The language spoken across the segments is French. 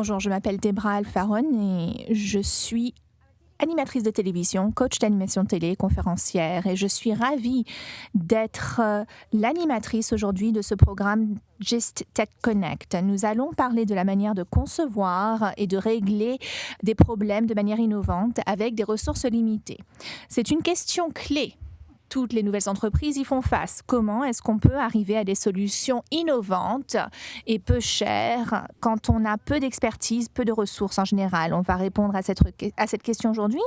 Bonjour, je m'appelle Debra Alfaron et je suis animatrice de télévision, coach d'animation télé, conférencière et je suis ravie d'être euh, l'animatrice aujourd'hui de ce programme Gist Tech Connect. Nous allons parler de la manière de concevoir et de régler des problèmes de manière innovante avec des ressources limitées. C'est une question clé toutes les nouvelles entreprises y font face. Comment est-ce qu'on peut arriver à des solutions innovantes et peu chères quand on a peu d'expertise, peu de ressources en général? On va répondre à cette, à cette question aujourd'hui.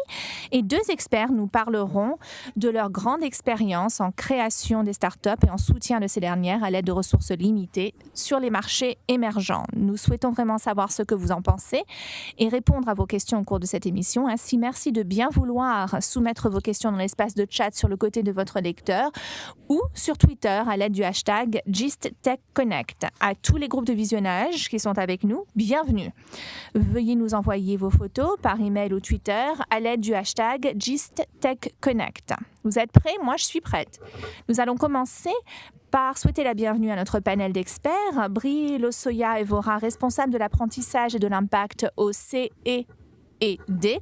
Et deux experts nous parleront de leur grande expérience en création des startups et en soutien de ces dernières à l'aide de ressources limitées sur les marchés émergents. Nous souhaitons vraiment savoir ce que vous en pensez et répondre à vos questions au cours de cette émission. Ainsi, merci de bien vouloir soumettre vos questions dans l'espace de chat sur le côté de votre lecteur ou sur Twitter à l'aide du hashtag GistTechConnect. À tous les groupes de visionnage qui sont avec nous, bienvenue. Veuillez nous envoyer vos photos par email ou Twitter à l'aide du hashtag GistTechConnect. Vous êtes prêts? Moi, je suis prête. Nous allons commencer par souhaiter la bienvenue à notre panel d'experts. Brie Losoya Evora, responsable de l'apprentissage et de l'impact au CE et D,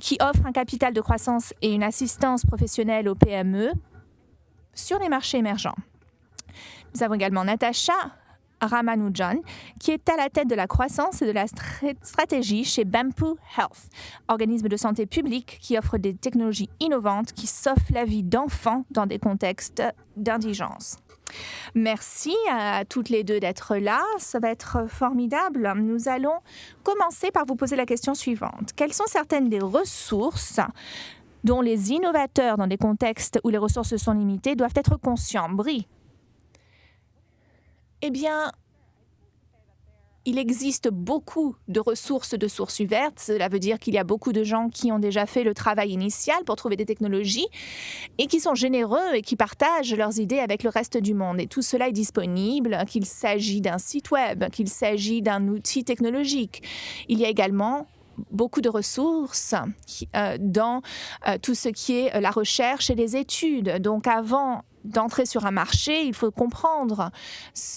qui offre un capital de croissance et une assistance professionnelle aux PME sur les marchés émergents. Nous avons également Natasha Ramanujan, qui est à la tête de la croissance et de la stratégie chez Bamboo Health, organisme de santé publique qui offre des technologies innovantes qui sauvent la vie d'enfants dans des contextes d'indigence. Merci à toutes les deux d'être là. Ça va être formidable. Nous allons commencer par vous poser la question suivante. Quelles sont certaines des ressources dont les innovateurs dans des contextes où les ressources sont limitées doivent être conscients? Brie. Eh bien, il existe beaucoup de ressources de sources ouvertes. Cela veut dire qu'il y a beaucoup de gens qui ont déjà fait le travail initial pour trouver des technologies et qui sont généreux et qui partagent leurs idées avec le reste du monde. Et tout cela est disponible, qu'il s'agit d'un site web, qu'il s'agit d'un outil technologique. Il y a également beaucoup de ressources euh, dans euh, tout ce qui est euh, la recherche et les études. Donc avant d'entrer sur un marché, il faut comprendre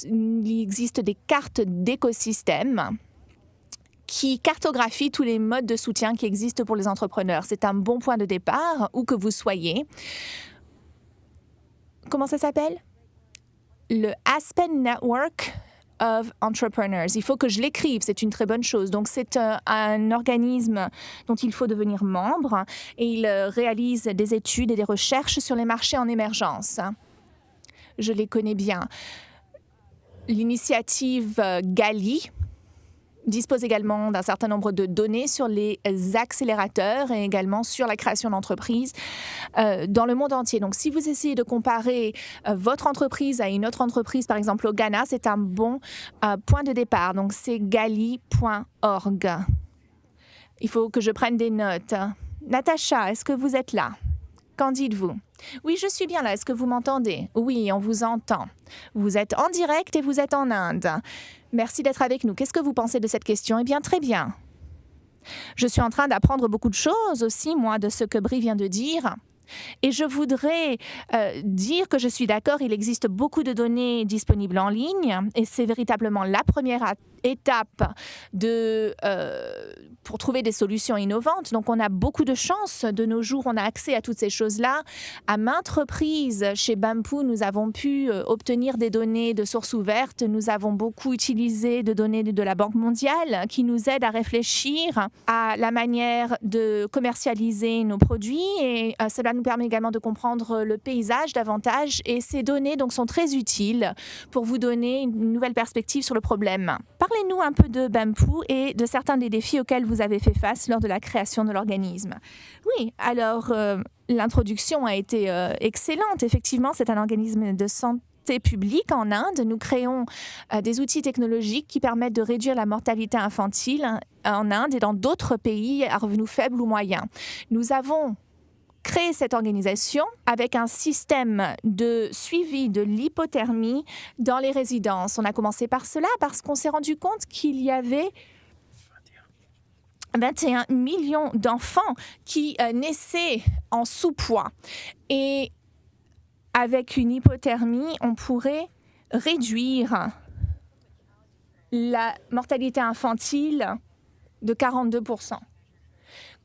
il existe des cartes d'écosystème qui cartographient tous les modes de soutien qui existent pour les entrepreneurs. C'est un bon point de départ, où que vous soyez. Comment ça s'appelle? Le Aspen Network of Entrepreneurs. Il faut que je l'écrive, c'est une très bonne chose. Donc c'est un, un, organisme dont il faut devenir membre et il euh, réalise des études et des recherches sur les marchés en émergence. Je les connais bien. L'initiative euh, GALI, dispose également d'un certain nombre de données sur les accélérateurs et également sur la création d'entreprises euh, dans le monde entier. Donc, si vous essayez de comparer euh, votre entreprise à une autre entreprise, par exemple au Ghana, c'est un bon euh, point de départ. Donc, c'est gali.org. Il faut que je prenne des notes. Natacha, est-ce que vous êtes là? Qu'en dites-vous? Oui, je suis bien là. Est-ce que vous m'entendez? Oui, on vous entend. Vous êtes en direct et vous êtes en Inde. Merci d'être avec nous. Qu'est-ce que vous pensez de cette question? Eh bien, très bien. Je suis en train d'apprendre beaucoup de choses aussi, moi, de ce que Brie vient de dire. Et je voudrais euh, dire que je suis d'accord, il existe beaucoup de données disponibles en ligne et c'est véritablement la première étape euh, pour trouver des solutions innovantes. Donc, on a beaucoup de chance de nos jours. On a accès à toutes ces choses-là. À maintes reprises, chez Bamboo, nous avons pu euh, obtenir des données de sources ouvertes. Nous avons beaucoup utilisé de données de la Banque mondiale qui nous aident à réfléchir à la manière de commercialiser nos produits. Et euh, cela nous permet également de comprendre le paysage davantage. Et ces données donc, sont très utiles pour vous donner une nouvelle perspective sur le problème. Parlez-nous un peu de Bamboo et de certains des défis auxquels vous avez fait face lors de la création de l'organisme. Oui, alors euh, l'introduction a été euh, excellente. Effectivement, c'est un organisme de santé publique en Inde. Nous créons euh, des outils technologiques qui permettent de réduire la mortalité infantile en Inde et dans d'autres pays à revenus faibles ou moyens. Nous avons créé cette organisation avec un système de suivi de l'hypothermie dans les résidences. On a commencé par cela parce qu'on s'est rendu compte qu'il y avait 21 millions d'enfants qui euh, naissaient en sous-poids. Et avec une hypothermie, on pourrait réduire la mortalité infantile de 42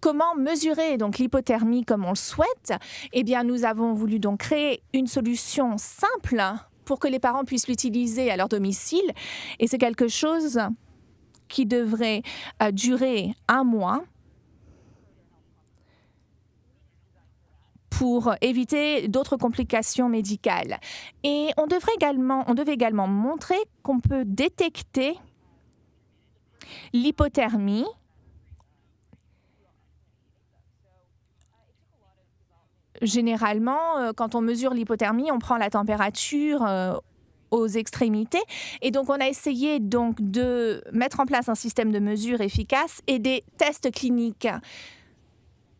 Comment mesurer donc l'hypothermie comme on le souhaite Eh bien, nous avons voulu donc créer une solution simple pour que les parents puissent l'utiliser à leur domicile. Et c'est quelque chose qui devrait euh, durer un mois pour éviter d'autres complications médicales. Et on, devrait également, on devait également montrer qu'on peut détecter l'hypothermie généralement, euh, quand on mesure l'hypothermie, on prend la température euh, aux extrémités. Et donc, on a essayé donc de mettre en place un système de mesure efficace et des tests cliniques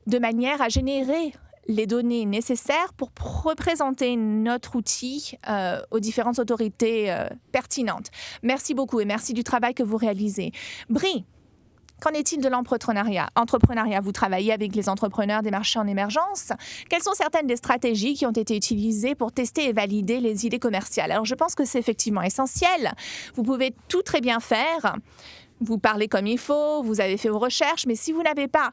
de manière à générer les données nécessaires pour représenter notre outil euh, aux différentes autorités pertinentes. Merci beaucoup et merci du travail que vous réalisez. Brie, Qu'en est-il de l'entrepreneuriat? Entrepreneuriat, vous travaillez avec les entrepreneurs des marchés en émergence. Quelles sont certaines des stratégies qui ont été utilisées pour tester et valider les idées commerciales? Alors, je pense que c'est effectivement essentiel. Vous pouvez tout très bien faire. Vous parlez comme il faut, vous avez fait vos recherches, mais si vous n'avez pas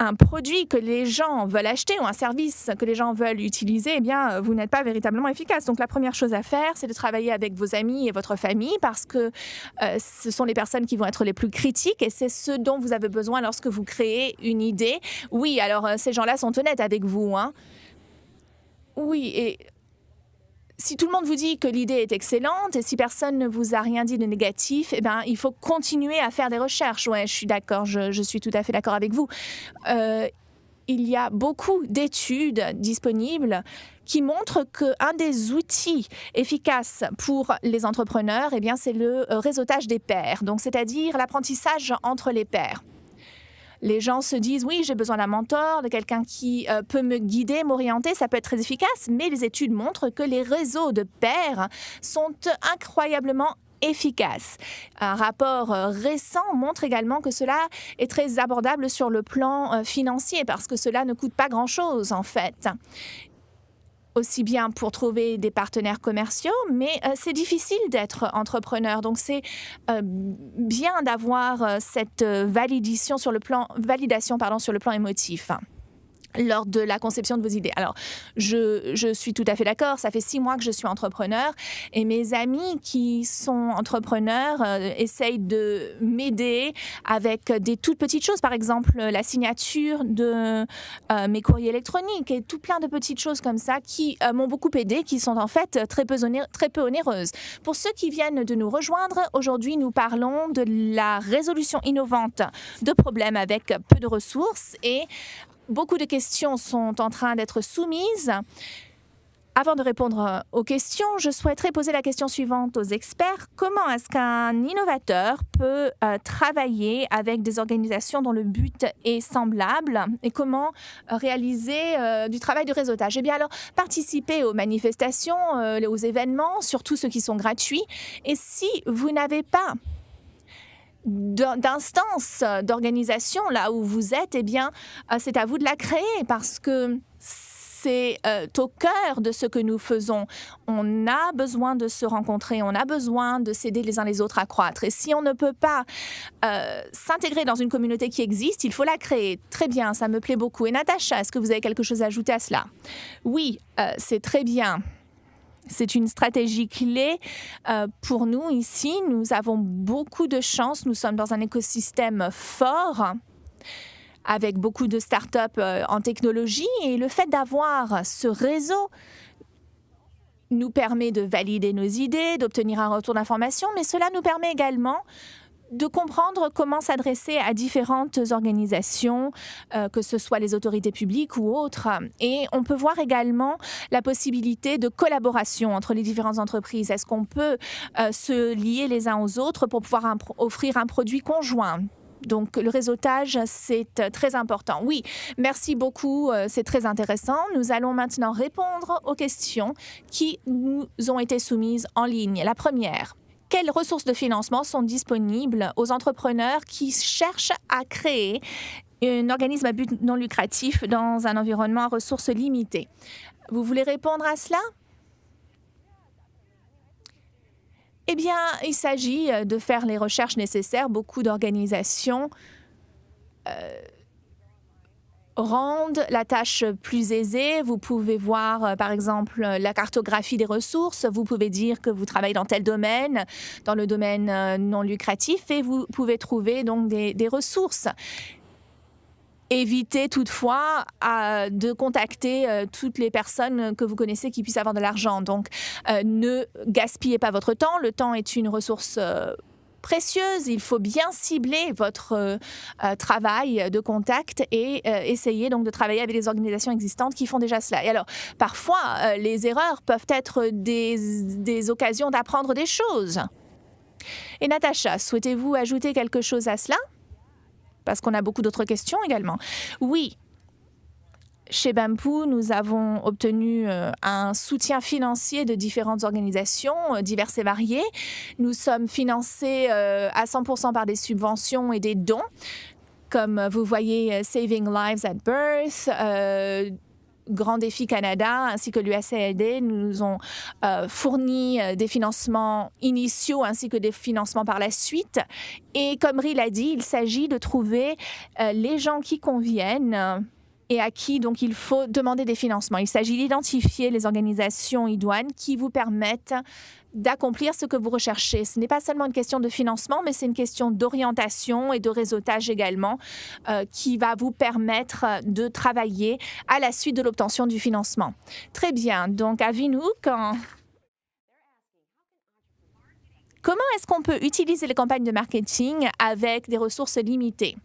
un produit que les gens veulent acheter ou un service que les gens veulent utiliser, eh bien, vous n'êtes pas véritablement efficace. Donc, la première chose à faire, c'est de travailler avec vos amis et votre famille parce que euh, ce sont les personnes qui vont être les plus critiques et c'est ce dont vous avez besoin lorsque vous créez une idée. Oui, alors, euh, ces gens-là sont honnêtes avec vous. Hein. Oui, et si tout le monde vous dit que l'idée est excellente et si personne ne vous a rien dit de négatif, eh ben, il faut continuer à faire des recherches. Ouais, je suis d'accord, je, suis tout à fait d'accord avec vous. Euh, il y a beaucoup d'études disponibles qui montrent qu'un des outils efficaces pour les entrepreneurs, eh c'est le réseautage des pairs, c'est-à-dire l'apprentissage entre les pairs les gens se disent oui, j'ai besoin d'un mentor, de quelqu'un qui euh, peut me guider, m'orienter, ça peut être très efficace, mais les études montrent que les réseaux de pairs sont incroyablement efficaces. Un rapport euh, récent montre également que cela est très abordable sur le plan euh, financier parce que cela ne coûte pas grand-chose en fait aussi bien pour trouver des partenaires commerciaux, mais euh, c'est difficile d'être entrepreneur. Donc, c'est euh, bien d'avoir euh, cette validation sur le plan, validation pardon, sur le plan émotif lors de la conception de vos idées. Alors, je, je suis tout à fait d'accord. Ça fait six mois que je suis entrepreneur et mes amis qui sont entrepreneurs euh, essayent de m'aider avec des toutes petites choses. Par exemple, la signature de euh, mes courriers électroniques et tout plein de petites choses comme ça qui euh, m'ont beaucoup aidé, qui sont en fait très peu, très peu onéreuses. Pour ceux qui viennent de nous rejoindre, aujourd'hui, nous parlons de la résolution innovante de problèmes avec peu de ressources et Beaucoup de questions sont en train d'être soumises. Avant de répondre aux questions, je souhaiterais poser la question suivante aux experts. Comment est-ce qu'un innovateur peut euh, travailler avec des organisations dont le but est semblable et comment euh, réaliser euh, du travail de réseautage? Eh bien alors, participer aux manifestations, aux événements, surtout ceux qui sont gratuits. Et si vous n'avez pas d'instance, d'organisation là où vous êtes, eh bien, euh, c'est à vous de la créer parce que c'est euh, au cœur de ce que nous faisons. On a besoin de se rencontrer, on a besoin de s'aider les uns les autres à croître. Et si on ne peut pas euh, s'intégrer dans une communauté qui existe, il faut la créer. Très bien, ça me plaît beaucoup. Et Natacha, est-ce que vous avez quelque chose à ajouter à cela? Oui, c'est très bien. C'est une stratégie clé euh, pour nous ici. Nous avons beaucoup de chance. Nous sommes dans un écosystème fort avec beaucoup de startups euh, en technologie et le fait d'avoir ce réseau nous permet de valider nos idées, d'obtenir un retour d'information, mais cela nous permet également de comprendre comment s'adresser à différentes organisations, euh, que ce soit les autorités publiques ou autres. Et on peut voir également la possibilité de collaboration entre les différentes entreprises. Est-ce qu'on peut euh, se lier les uns aux autres pour pouvoir offrir un produit conjoint? Donc le réseautage, c'est euh, très important. Oui, merci beaucoup, c'est très intéressant. Nous allons maintenant répondre aux questions qui nous ont été soumises en ligne. La première, quelles ressources de financement sont disponibles aux entrepreneurs qui cherchent à créer un organisme à but non lucratif dans un environnement à ressources limitées? Vous voulez répondre à cela? Eh bien, il s'agit de faire les recherches nécessaires. Beaucoup d'organisations rendent la tâche plus aisée. Vous pouvez voir, euh, par exemple, la cartographie des ressources. Vous pouvez dire que vous travaillez dans tel domaine, dans le domaine euh, non lucratif, et vous pouvez trouver donc des, ressources. Évitez toutefois euh, de contacter toutes les personnes que vous connaissez qui puissent avoir de l'argent. Donc, ne gaspillez pas votre temps. Le temps est une ressource précieuse. Il faut bien cibler votre euh, euh, travail de contact et euh, essayer donc de travailler avec les organisations existantes qui font déjà cela. Et alors, parfois, les erreurs peuvent être des, des occasions d'apprendre des choses. Et Natacha, souhaitez-vous ajouter quelque chose à cela? Parce qu'on a beaucoup d'autres questions également. Oui, chez Bamboo, nous avons obtenu euh, un soutien financier de différentes organisations euh, diverses et variées. Nous sommes financés euh, à 100% par des subventions et des dons, comme vous voyez Saving Lives at Birth. Grand Défi Canada ainsi que l'USAID nous ont fourni des financements initiaux ainsi que des financements par la suite. Et comme Ri l'a dit, il s'agit de trouver les gens qui conviennent et à qui donc il faut demander des financements. Il s'agit d'identifier les organisations idoines qui vous permettent d'accomplir ce que vous recherchez. Ce n'est pas seulement une question de financement, mais c'est une question d'orientation et de réseautage également euh, qui va vous permettre de travailler à la suite de l'obtention du financement. Très bien. Donc, à Vinouk, comment est-ce qu'on peut utiliser les campagnes de marketing avec des ressources limitées?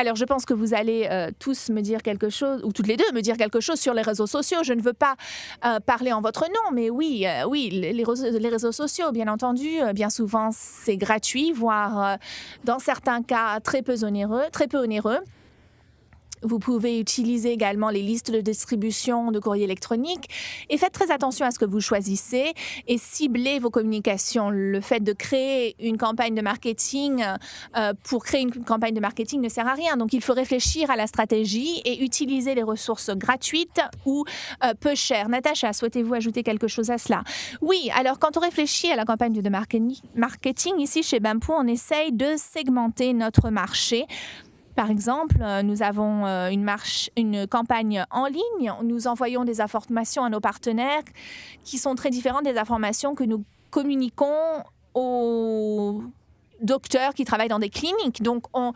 Alors, je pense que vous allez euh, tous me dire quelque chose, ou toutes les deux me dire quelque chose sur les réseaux sociaux. Je ne veux pas euh, parler en votre nom, mais oui, euh, oui, les, les, réseaux sociaux, bien entendu, bien souvent, c'est gratuit, voire dans certains cas très peu onéreux, très peu onéreux. Vous pouvez utiliser également les listes de distribution de courrier électronique et faites très attention à ce que vous choisissez et ciblez vos communications. Le fait de créer une campagne de marketing euh, pour créer une campagne de marketing ne sert à rien. Donc, il faut réfléchir à la stratégie et utiliser les ressources gratuites ou euh, peu chères. Natacha, souhaitez-vous ajouter quelque chose à cela? Oui, alors quand on réfléchit à la campagne de marketing, ici chez Bamboo, on essaye de segmenter notre marché par exemple, euh, nous avons euh, une, marche, une campagne en ligne. Nous envoyons des informations à nos partenaires qui sont très différentes des informations que nous communiquons aux docteurs qui travaillent dans des cliniques. Donc, on,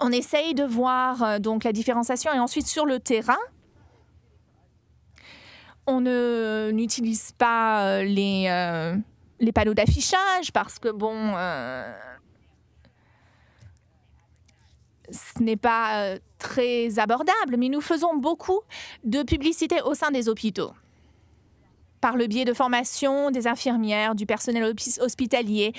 on essaye de voir euh, donc la différenciation et ensuite sur le terrain, on n'utilise pas les, les panneaux d'affichage parce que bon, ce n'est pas euh, très abordable, mais nous faisons beaucoup de publicité au sein des hôpitaux par le biais de formation des infirmières, du personnel hospitalier.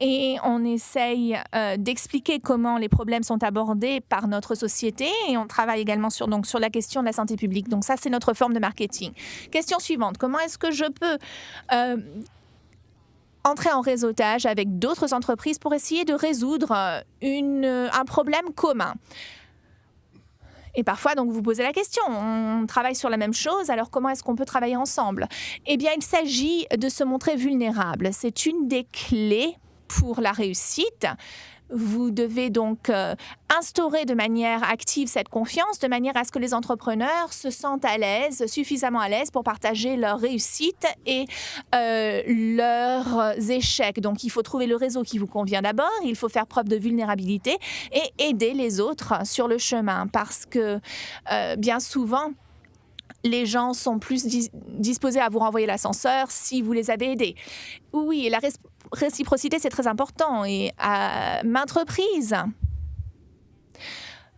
Et on essaye euh, d'expliquer comment les problèmes sont abordés par notre société. Et on travaille également sur, donc, sur la question de la santé publique. Donc ça, c'est notre forme de marketing. Question suivante. Comment est-ce que je peux euh, entrer en réseautage avec d'autres entreprises pour essayer de résoudre euh, une, euh, un problème commun. Et parfois, donc, vous posez la question, on travaille sur la même chose, alors comment est-ce qu'on peut travailler ensemble? Eh bien, il s'agit de se montrer vulnérable. C'est une des clés pour la réussite. Vous devez donc euh, instaurer de manière active cette confiance, de manière à ce que les entrepreneurs se sentent à l'aise, suffisamment à l'aise pour partager leurs réussites et euh, leurs échecs. Donc, il faut trouver le réseau qui vous convient d'abord, il faut faire preuve de vulnérabilité et aider les autres sur le chemin parce que euh, bien souvent, les gens sont plus disposés à vous renvoyer l'ascenseur si vous les avez aidés. Oui, la réciprocité, c'est très important. Et à maintes reprises,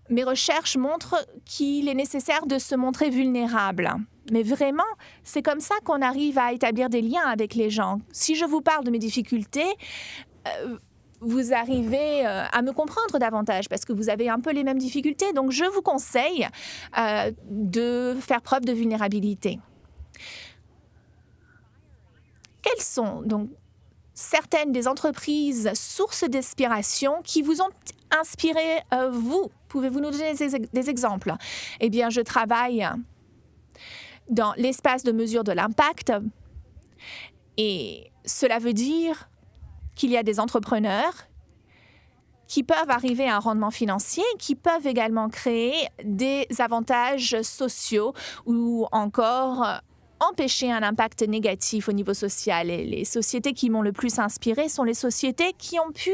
mes recherches montrent qu'il est nécessaire de se montrer vulnérable. Mais vraiment, c'est comme ça qu'on arrive à établir des liens avec les gens. Si je vous parle de mes difficultés, euh, vous arrivez euh, à me comprendre davantage parce que vous avez un peu les mêmes difficultés. Donc, je vous conseille euh, de faire preuve de vulnérabilité. Quelles sont donc certaines des entreprises sources d'inspiration qui vous ont inspiré, euh, vous Pouvez-vous nous donner des, des exemples? Eh bien, je travaille dans l'espace de mesure de l'impact Et cela veut dire qu'il y a des entrepreneurs qui peuvent arriver à un rendement financier, qui peuvent également créer des avantages sociaux ou encore empêcher un impact négatif au niveau social. Et les sociétés qui m'ont le plus inspiré sont les sociétés qui ont pu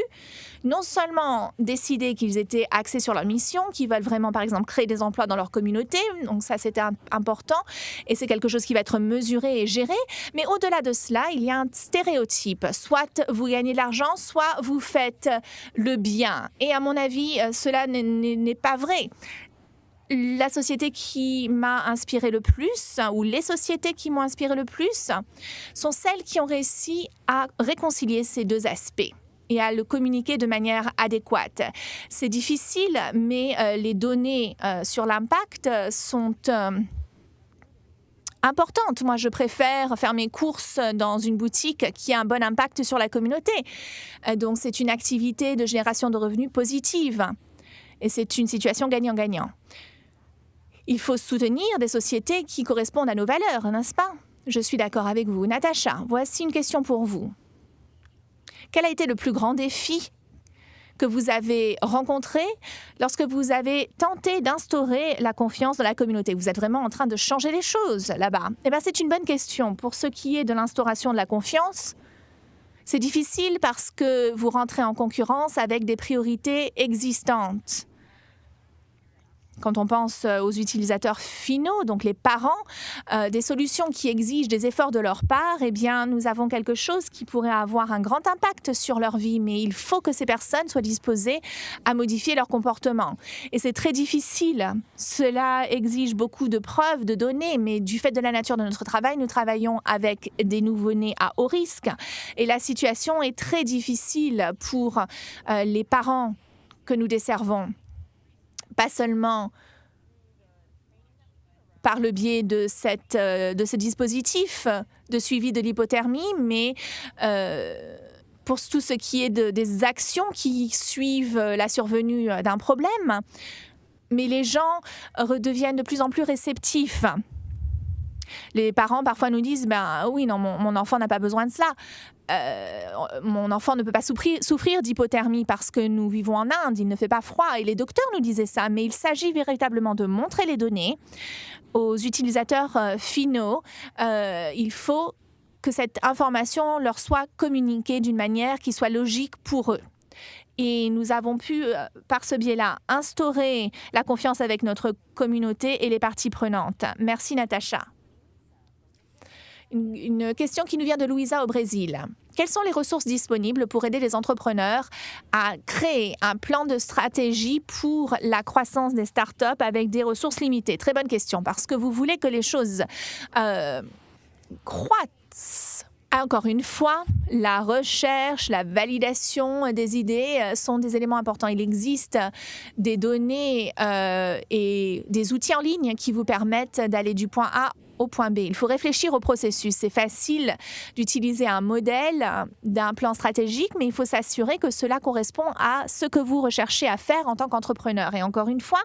non seulement décider qu'ils étaient axés sur leur mission, qui veulent vraiment, par exemple, créer des emplois dans leur communauté, donc ça c'était important, et c'est quelque chose qui va être mesuré et géré, mais au-delà de cela, il y a un stéréotype. Soit vous gagnez de l'argent, soit vous faites le bien. Et à mon avis, euh, cela n'est pas vrai la société qui m'a inspiré le plus, ou les sociétés qui m'ont inspiré le plus, sont celles qui ont réussi à réconcilier ces deux aspects et à le communiquer de manière adéquate. C'est difficile, mais euh, les données euh, sur l'impact sont euh, importantes. Moi, je préfère faire mes courses dans une boutique qui a un bon impact sur la communauté. donc, c'est une activité de génération de revenus positive. Et c'est une situation gagnant-gagnant. Il faut soutenir des sociétés qui correspondent à nos valeurs, n'est-ce pas? Je suis d'accord avec vous. Natacha, voici une question pour vous. Quel a été le plus grand défi que vous avez rencontré lorsque vous avez tenté d'instaurer la confiance dans la communauté? Vous êtes vraiment en train de changer les choses là-bas. Eh bien, c'est une bonne question. Pour ce qui est de l'instauration de la confiance, c'est difficile parce que vous rentrez en concurrence avec des priorités existantes quand on pense euh, aux utilisateurs finaux, donc les parents, euh, des solutions qui exigent des efforts de leur part, eh bien, nous avons quelque chose qui pourrait avoir un grand impact sur leur vie, mais il faut que ces personnes soient disposées à modifier leur comportement. Et c'est très difficile. Cela exige beaucoup de preuves, de données, mais du fait de la nature de notre travail, nous travaillons avec des nouveau-nés à haut risque. Et la situation est très difficile pour euh, les parents que nous desservons pas seulement par le biais de, cette, euh, de ce dispositif de suivi de l'hypothermie, mais euh, pour tout ce qui est de, des actions qui suivent la survenue d'un problème. Mais les gens redeviennent de plus en plus réceptifs. Les parents parfois nous disent ben oui non mon, enfant n'a pas besoin de cela euh, mon enfant ne peut pas souffrir, souffrir d'hypothermie parce que nous vivons en Inde, il ne fait pas froid. Et les docteurs nous disaient ça, mais il s'agit véritablement de montrer les données aux utilisateurs euh, finaux. Euh, il faut que cette information leur soit communiquée d'une manière qui soit logique pour eux. Et nous avons pu, par ce biais-là, instaurer la confiance avec notre communauté et les parties prenantes. Merci, Natacha une, question qui nous vient de Louisa au Brésil. Quelles sont les ressources disponibles pour aider les entrepreneurs à créer un plan de stratégie pour la croissance des startups avec des ressources limitées? Très bonne question, parce que vous voulez que les choses euh, croissent. Encore une fois, la recherche, la validation des idées euh, sont des éléments importants. Il existe des données euh, et des outils en ligne qui vous permettent d'aller du point A au point B. Il faut réfléchir au processus. C'est facile d'utiliser un modèle d'un plan stratégique, mais il faut s'assurer que cela correspond à ce que vous recherchez à faire en tant qu'entrepreneur. Et encore une fois,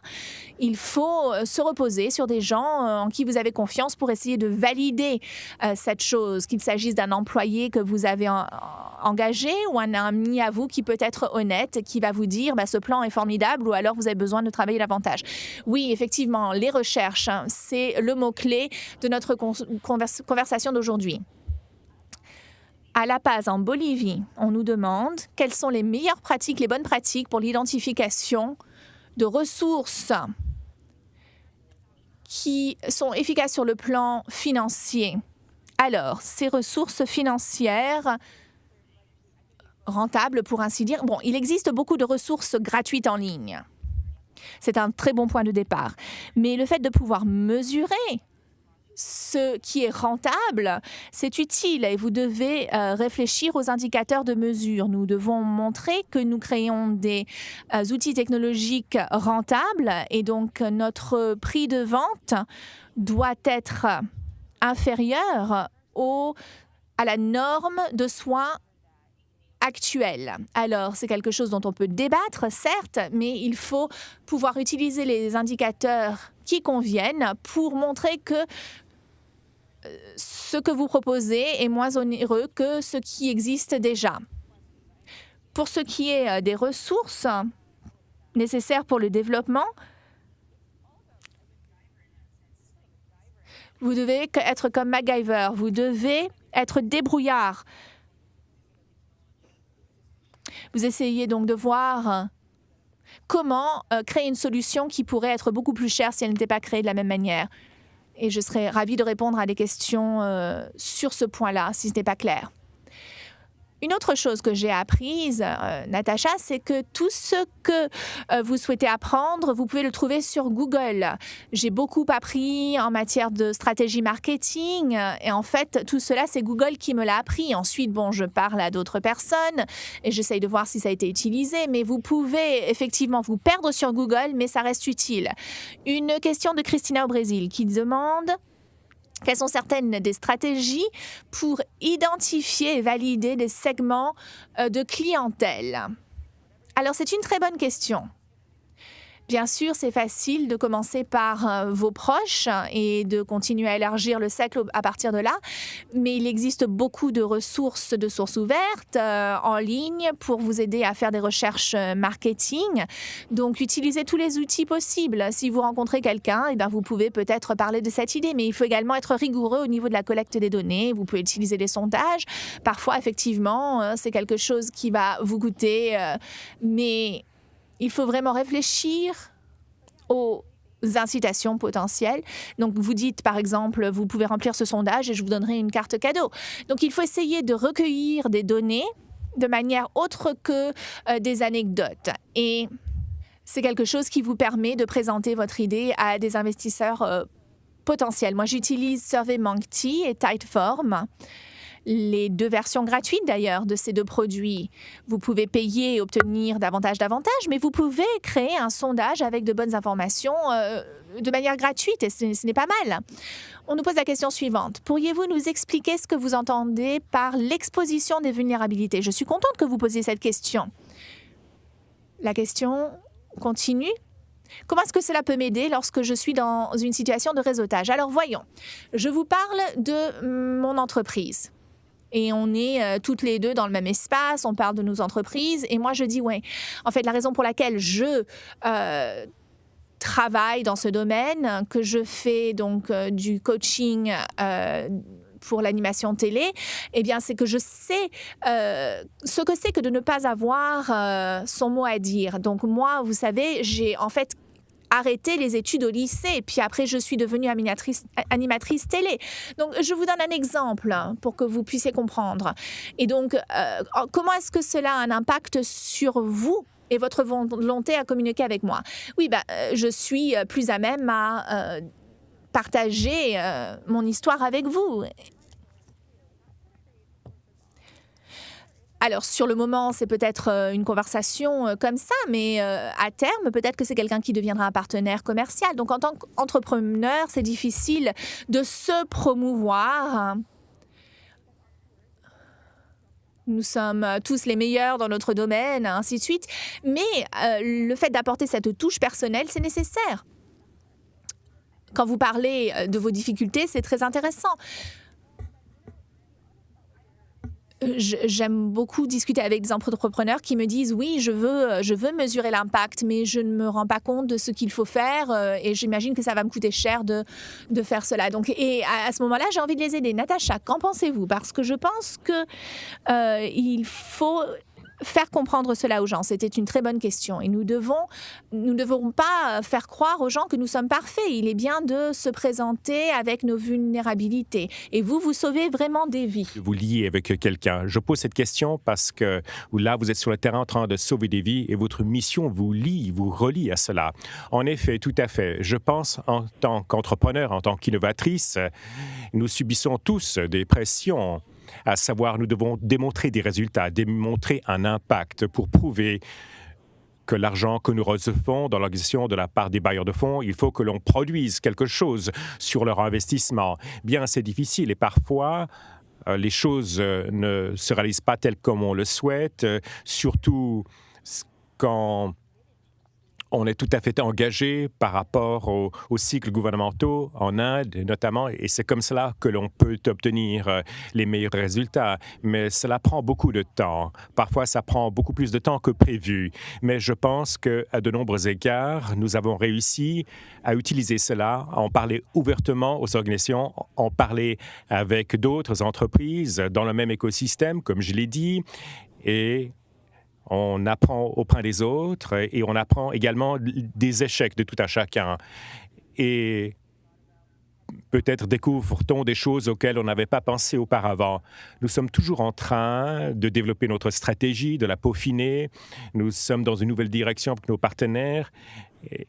il faut euh, se reposer sur des gens euh, en qui vous avez confiance pour essayer de valider euh, cette chose, qu'il s'agisse d'un employé que vous avez engagé ou un ami à vous qui peut être honnête, qui va vous dire bah, ce plan est formidable ou alors vous avez besoin de travailler davantage? Oui, effectivement, les recherches, hein, c'est le mot-clé de notre conversation d'aujourd'hui. À La Paz, en Bolivie, on nous demande quelles sont les meilleures pratiques, les bonnes pratiques pour l'identification de ressources qui sont efficaces sur le plan financier. Alors, ces ressources financières rentables, pour ainsi dire, bon, il existe beaucoup de ressources gratuites en ligne. C'est un très bon point de départ. Mais le fait de pouvoir mesurer ce qui est rentable, c'est utile et vous devez euh, réfléchir aux indicateurs de mesure. Nous devons montrer que nous créons des euh, outils technologiques rentables et donc notre prix de vente doit être inférieur au, à la norme de soins actuelle. Alors, c'est quelque chose dont on peut débattre, certes, mais il faut pouvoir utiliser les indicateurs qui conviennent pour montrer que ce que vous proposez est moins onéreux que ce qui existe déjà. Pour ce qui est euh, des ressources nécessaires pour le développement, vous devez être comme MacGyver, vous devez être débrouillard. Vous essayez donc de voir comment euh, créer une solution qui pourrait être beaucoup plus chère si elle n'était pas créée de la même manière. Et je serais ravie de répondre à des questions euh, sur ce point-là, si ce n'est pas clair. Une autre chose que j'ai apprise, euh, Natacha, c'est que tout ce que euh, vous souhaitez apprendre, vous pouvez le trouver sur Google. J'ai beaucoup appris en matière de stratégie marketing et en fait, tout cela, c'est Google qui me l'a appris. Ensuite, bon, je parle à d'autres personnes et j'essaye de voir si ça a été utilisé, mais vous pouvez effectivement vous perdre sur Google, mais ça reste utile. Une question de Christina au Brésil qui demande quelles sont certaines des stratégies pour identifier et valider des segments euh, de clientèle? Alors, c'est une très bonne question. Bien sûr, c'est facile de commencer par euh, vos proches et de continuer à élargir le cercle à partir de là, mais il existe beaucoup de ressources, de sources ouvertes euh, en ligne pour vous aider à faire des recherches euh, marketing. Donc, utilisez tous les outils possibles. Si vous rencontrez quelqu'un, eh bien, vous pouvez peut-être parler de cette idée, mais il faut également être rigoureux au niveau de la collecte des données. Vous pouvez utiliser des sondages. Parfois, effectivement, c'est quelque chose qui va vous coûter, mais il faut vraiment réfléchir aux incitations potentielles. Donc, vous dites, par exemple, vous pouvez remplir ce sondage et je vous donnerai une carte cadeau. Donc, il faut essayer de recueillir des données de manière autre que euh, des anecdotes. Et c'est quelque chose qui vous permet de présenter votre idée à des investisseurs euh, potentiels. Moi, j'utilise SurveyMonkey et Typeform les deux versions gratuites d'ailleurs de ces deux produits. Vous pouvez payer et obtenir davantage d'avantages, mais vous pouvez créer un sondage avec de bonnes informations euh, de manière gratuite et ce, n'est pas mal. On nous pose la question suivante. Pourriez-vous nous expliquer ce que vous entendez par l'exposition des vulnérabilités? Je suis contente que vous posiez cette question. La question continue. Comment est-ce que cela peut m'aider lorsque je suis dans une situation de réseautage? Alors voyons, je vous parle de mon entreprise et on est euh, toutes les deux dans le même espace, on parle de nos entreprises. Et moi, je dis, ouais, en fait, la raison pour laquelle je euh, travaille dans ce domaine, que je fais donc euh, du coaching pour l'animation télé, eh bien, c'est que je sais ce que c'est que de ne pas avoir son mot à dire. Donc, moi, vous savez, j'ai en fait arrêté les études au lycée, puis après je suis devenue animatrice, télé. Donc je vous donne un exemple pour que vous puissiez comprendre. Et donc, euh, comment est-ce que cela a un impact sur vous et votre volonté à communiquer avec moi? Oui, bah, euh, je suis plus à même à euh, partager mon histoire avec vous. Alors, sur le moment, c'est peut-être euh, une conversation euh, comme ça, mais euh, à terme, peut-être que c'est quelqu'un qui deviendra un partenaire commercial. Donc, en tant qu'entrepreneur, c'est difficile de se promouvoir. Nous sommes tous les meilleurs dans notre domaine, ainsi de suite. Mais le fait d'apporter cette touche personnelle, c'est nécessaire. Quand vous parlez de vos difficultés, c'est très intéressant j'aime beaucoup discuter avec des entrepreneurs qui me disent oui, je veux, je veux mesurer l'impact, mais je ne me rends pas compte de ce qu'il faut faire euh, et j'imagine que ça va me coûter cher de, de faire cela. Donc, et à, ce moment-là, j'ai envie de les aider. Natacha, qu'en pensez-vous? Parce que je pense que euh, il faut faire comprendre cela aux gens C'était une très bonne question. Et nous devons, nous ne devons pas faire croire aux gens que nous sommes parfaits. Il est bien de se présenter avec nos vulnérabilités. Et vous, vous sauvez vraiment des vies. Vous liez avec quelqu'un. Je pose cette question parce que là, vous êtes sur le terrain en train de sauver des vies et votre mission vous lie, vous relie à cela. En effet, tout à fait. Je pense en tant qu'entrepreneur, en tant qu'innovatrice, nous subissons tous des pressions à savoir nous devons démontrer des résultats, démontrer un impact pour prouver que l'argent que nous recevons dans l'organisation de la part des bailleurs de fonds, il faut que l'on produise quelque chose sur leur investissement. Bien, c'est difficile et parfois, euh, les choses euh, ne se réalisent pas telles comme on le souhaite, euh, surtout quand on est tout à fait engagé par rapport aux cycles gouvernementaux en Inde, notamment, et c'est comme cela que l'on peut obtenir euh, les meilleurs résultats. Mais cela prend beaucoup de temps. Parfois, ça prend beaucoup plus de temps que prévu. Mais je pense qu'à de nombreux égards, nous avons réussi à utiliser cela, à en parler ouvertement aux organisations, en parler avec d'autres entreprises dans le même écosystème, comme je l'ai dit, et on apprend auprès des autres et on apprend également des échecs de tout à chacun. Et peut-être découvre-t-on des choses auxquelles on n'avait pas pensé auparavant. Nous sommes toujours en train de développer notre stratégie, de la peaufiner. Nous sommes dans une nouvelle direction avec nos partenaires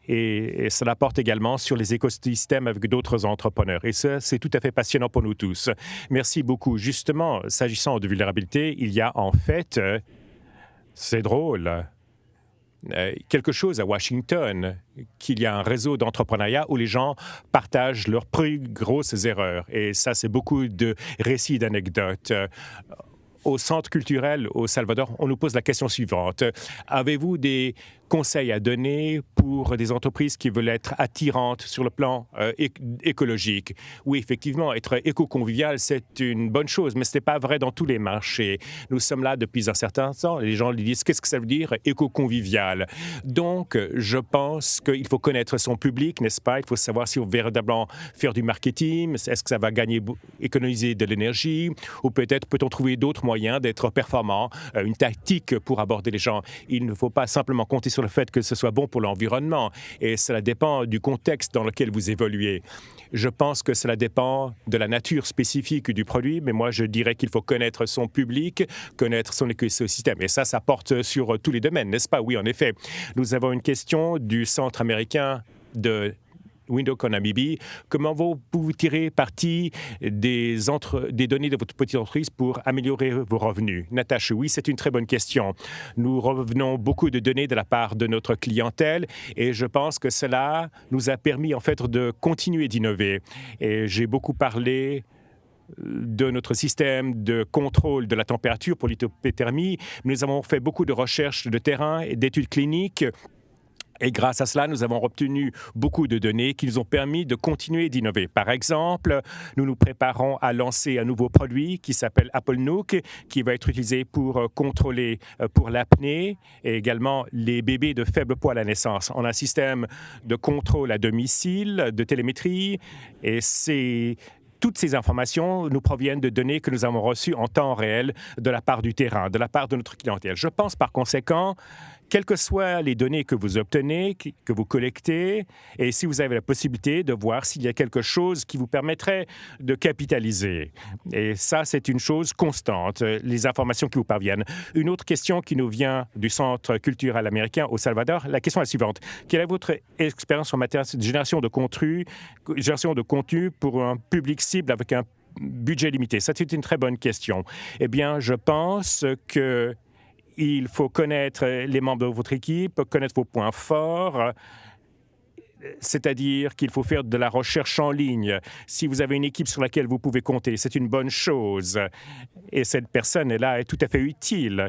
et, cela porte également sur les écosystèmes avec d'autres entrepreneurs. Et ça, c'est tout à fait passionnant pour nous tous. Merci beaucoup. Justement, s'agissant de vulnérabilité, il y a en fait c'est drôle. Euh, quelque chose à Washington, qu'il y a un réseau d'entrepreneuriat où les gens partagent leurs plus grosses erreurs. Et ça, c'est beaucoup de récits d'anecdotes au centre culturel au Salvador, on nous pose la question suivante. Avez-vous des conseils à donner pour des entreprises qui veulent être attirantes sur le plan euh, écologique. Oui, effectivement, être éco-convivial, c'est une bonne chose, mais ce n'est pas vrai dans tous les marchés. Nous sommes là depuis un certain temps. Les gens disent qu'est-ce que ça veut dire éco-convivial? Donc, je pense qu'il faut connaître son public, n'est-ce pas? Il faut savoir si on veut véritablement faire du marketing. Est-ce que ça va gagner, économiser de l'énergie Ou peut-être peut-on trouver d'autres moyens d'être performant, euh, une tactique pour aborder les gens. Il ne faut pas simplement compter sur le fait que ce soit bon pour l'environnement et cela dépend du contexte dans lequel vous évoluez. Je pense que cela dépend de la nature spécifique du produit, mais moi je dirais qu'il faut connaître son public, connaître son écosystème. Et ça, ça porte sur tous les domaines, n'est-ce pas? Oui, en effet. Nous avons une question du Centre américain de Windows Namibie. Comment vous pouvez tirer parti des, données de votre petite entreprise pour améliorer vos revenus? Natacha, oui, c'est une très bonne question. Nous revenons beaucoup de données de la part de notre clientèle et je pense que cela nous a permis en fait de continuer d'innover. Et j'ai beaucoup parlé de notre système de contrôle de la température pour l'hypothermie. Nous avons fait beaucoup de recherches de terrain et d'études cliniques et grâce à cela, nous avons obtenu beaucoup de données qui nous ont permis de continuer d'innover. Par exemple, nous nous préparons à lancer un nouveau produit qui s'appelle Apple Nook, qui va être utilisé pour euh, contrôler euh, pour l'apnée et également les bébés de faible poids à la naissance. On a un système de contrôle à domicile, de télémétrie, et c'est toutes ces informations nous proviennent de données que nous avons reçues en temps réel de la part du terrain, de la part de notre clientèle. Je pense par conséquent quelles que soient les données que vous obtenez, que vous collectez, et si vous avez la possibilité de voir s'il y a quelque chose qui vous permettrait de capitaliser. Et ça, c'est une chose constante, les informations qui vous parviennent. Une autre question qui nous vient du Centre culturel américain au Salvador, la question est la suivante. Quelle est votre expérience en matière de génération de contenu, génération de contenu pour un public cible avec un budget limité? Ça, c'est une très bonne question. Eh bien, je pense que il faut connaître les membres de votre équipe, connaître vos points forts, c'est-à-dire qu'il faut faire de la recherche en ligne. Si vous avez une équipe sur laquelle vous pouvez compter, c'est une bonne chose. Et cette personne-là est tout à fait utile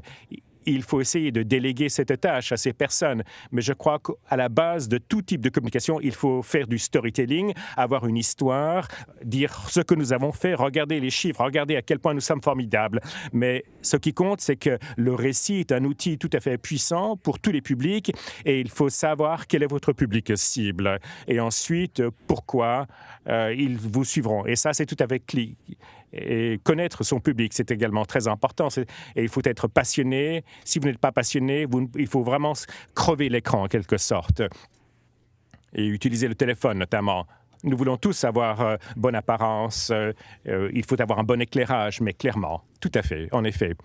il faut essayer de déléguer cette tâche à ces personnes. Mais je crois qu'à la base de tout type de communication, il faut faire du storytelling, avoir une histoire, dire ce que nous avons fait, regarder les chiffres, regarder à quel point nous sommes formidables. Mais ce qui compte, c'est que le récit est un outil tout à fait puissant pour tous les publics et il faut savoir quel est votre public cible et ensuite pourquoi euh, ils vous suivront. Et ça, c'est tout à fait clé et connaître son public, c'est également très important. Et il faut être passionné. Si vous n'êtes pas passionné, il faut vraiment crever l'écran en quelque sorte. Et utiliser le téléphone notamment. Nous voulons tous avoir euh, bonne apparence, euh, euh, il faut avoir un bon éclairage, mais clairement, tout à fait, en effet.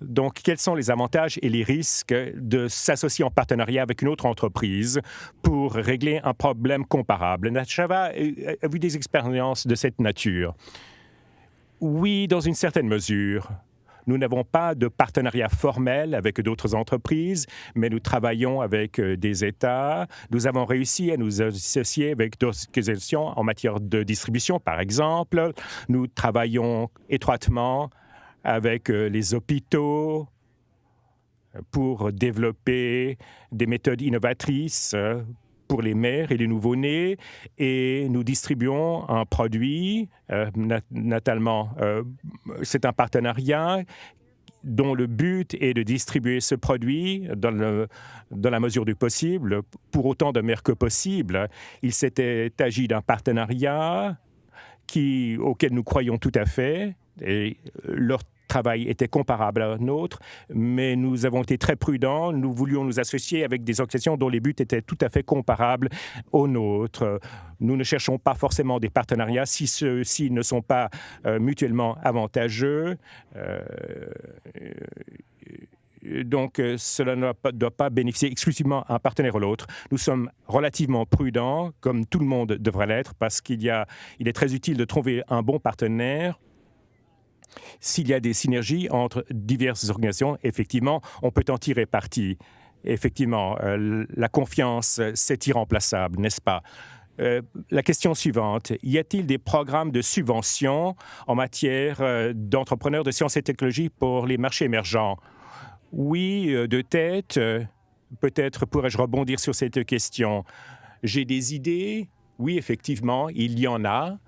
Donc, quels sont les avantages et les risques de s'associer en partenariat avec une autre entreprise pour régler un problème comparable? Nachava a vu des expériences de cette nature? Oui, dans une certaine mesure. Nous n'avons pas de partenariat formel avec d'autres entreprises, mais nous travaillons avec euh, des États. Nous avons réussi à nous associer avec d'autres institutions en matière de distribution, par exemple. Nous travaillons étroitement avec euh, les hôpitaux, pour développer des méthodes innovatrices pour les mères et les nouveau-nés et nous distribuons un produit, euh, natalement, euh, c'est un partenariat dont le but est de distribuer ce produit dans, dans la mesure du possible, pour autant de mères que possible. Il s'était agi d'un partenariat qui, auquel nous croyons tout à fait, et leur travail était comparable à nôtre, mais nous avons été très prudents. Nous voulions nous associer avec des organisations dont les buts étaient tout à fait comparables aux nôtres. Nous ne cherchons pas forcément des partenariats si ceux-ci ne sont pas euh, mutuellement avantageux. Euh, donc, euh, cela ne doit pas bénéficier exclusivement à un partenaire ou l'autre. Nous sommes relativement prudents, comme tout le monde devrait l'être, parce qu'il il est très utile de trouver un bon partenaire s'il y a des synergies entre diverses organisations, effectivement, on peut en tirer parti. Effectivement, euh, la confiance, c'est irremplaçable, n'est-ce pas? Euh, la question suivante, y a-t-il des programmes de subvention en matière euh, d'entrepreneurs de sciences et technologies pour les marchés émergents? Oui, de tête. Peut-être pourrais-je rebondir sur cette question. J'ai des idées? Oui, effectivement, il y en a.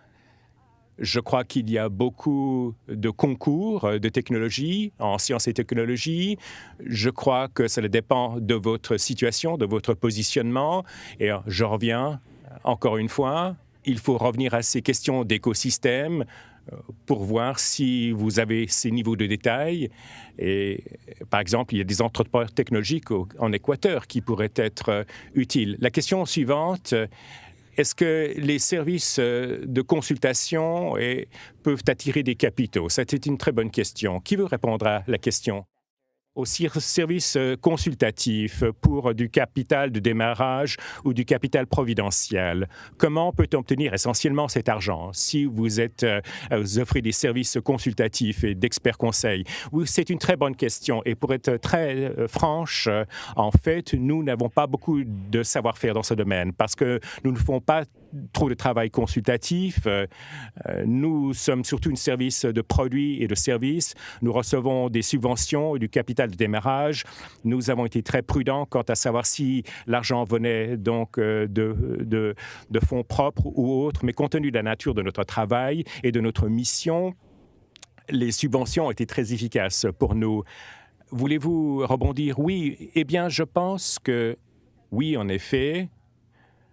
Je crois qu'il y a beaucoup de concours de technologie en sciences et technologies. Je crois que cela dépend de votre situation, de votre positionnement. Et je reviens encore une fois, il faut revenir à ces questions d'écosystème euh, pour voir si vous avez ces niveaux de détail. Et par exemple, il y a des entrepreneurs technologiques en Équateur qui pourraient être utiles. La question suivante est-ce que les services euh, de consultation peuvent attirer des capitaux? C'était une très bonne question. Qui veut répondre à la question? Au service euh, consultatif pour du capital de démarrage ou du capital providentiel. Comment peut-on obtenir essentiellement cet argent si vous êtes euh, offrez des services consultatifs et d'experts conseils? Oui, c'est une très bonne question et pour être très euh, franche, en fait, nous n'avons pas beaucoup de savoir-faire dans ce domaine parce que nous ne faisons pas trop de travail consultatif. Nous sommes surtout un service de produits et de services. Nous recevons des subventions et du capital de démarrage. Nous avons été très prudents quant à savoir si l'argent venait donc euh, de, de, fonds propres ou autres, mais compte tenu de la nature de notre travail et de notre mission, les subventions ont été très efficaces pour nous. Voulez-vous rebondir? Oui, eh bien, je pense que oui, en effet,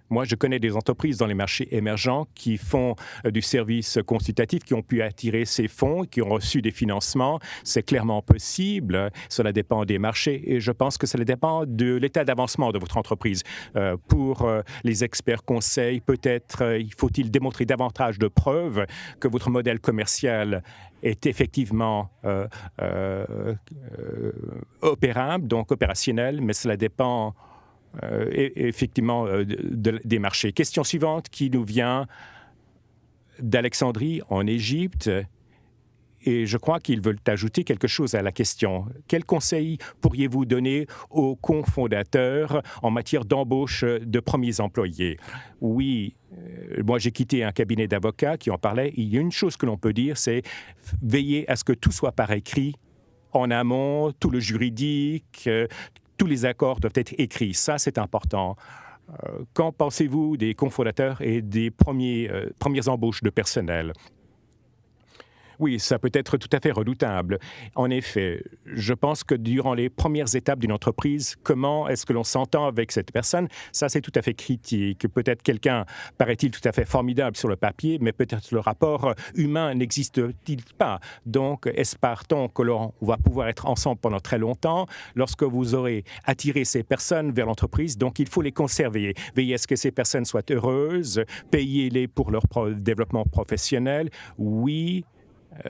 moi, je connais des entreprises dans les marchés émergents qui font euh, du service consultatif, qui ont pu attirer ces fonds, qui ont reçu des financements. C'est clairement possible. Cela dépend des marchés et je pense que cela dépend de l'état d'avancement de votre entreprise. Euh, pour euh, les experts conseils, peut-être il faut-il démontrer davantage de preuves que votre modèle commercial est effectivement opérable, donc opérationnel, mais cela dépend euh, effectivement euh, des marchés. Question suivante qui nous vient d'Alexandrie en Égypte. Et je crois qu'ils veulent ajouter quelque chose à la question. Quel conseil pourriez-vous donner aux cofondateurs en matière d'embauche de premiers employés? Oui, euh, moi j'ai quitté un cabinet d'avocats qui en parlait. Il y a une chose que l'on peut dire, c'est veiller à ce que tout soit par écrit en amont, tout le juridique, tous les accords doivent être écrits. Ça, c'est important. Euh, qu'en pensez-vous des cofondateurs et des euh, premières embauches de personnel? Oui, ça peut être tout à fait redoutable. En effet, je pense que durant les premières étapes d'une entreprise, comment est-ce que l'on s'entend avec cette personne, ça c'est tout à fait critique. Peut-être quelqu'un paraît-il tout à fait formidable sur le papier, mais peut-être le rapport humain n'existe-t-il pas? Donc, espère-t-on que l'on va pouvoir être ensemble pendant très longtemps? Lorsque vous aurez attiré ces personnes vers l'entreprise. Donc, il faut les conserver. Veillez à ce que ces personnes soient heureuses, payez-les pour leur développement professionnel. Oui,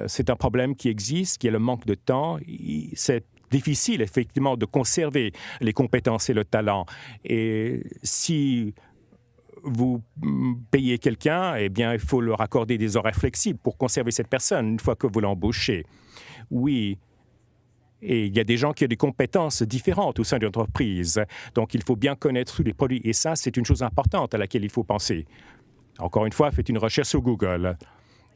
c'est un problème qui existe, qui est le manque de temps. C'est difficile, effectivement, de conserver les compétences et le talent. Et si vous payez quelqu'un, eh bien, il faut leur accorder des horaires flexibles pour conserver cette personne une fois que vous l'embauchez. Oui, et il y a des gens qui ont des compétences différentes au sein d'une entreprise. Donc, il faut bien connaître tous les produits. Et ça, c'est une chose importante à laquelle il faut penser. Encore une fois, faites une recherche sur Google.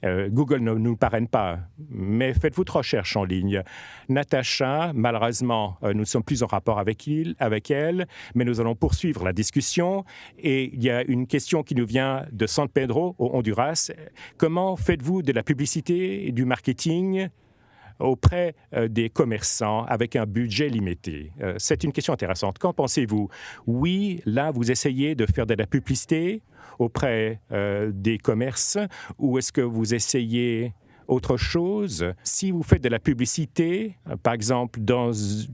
Euh, Google ne nous parraine pas, mais faites votre recherche en ligne. Natacha, malheureusement, euh, nous ne sommes plus en rapport avec, il, avec elle, mais nous allons poursuivre la discussion. Et il y a une question qui nous vient de San Pedro, au Honduras. Comment faites-vous de la publicité du marketing auprès euh, des commerçants avec un budget limité? Euh, c'est une question intéressante. Qu'en pensez-vous? Oui, là, vous essayez de faire de la publicité auprès euh, des commerces ou est-ce que vous essayez autre chose. Si vous faites de la publicité, euh, par exemple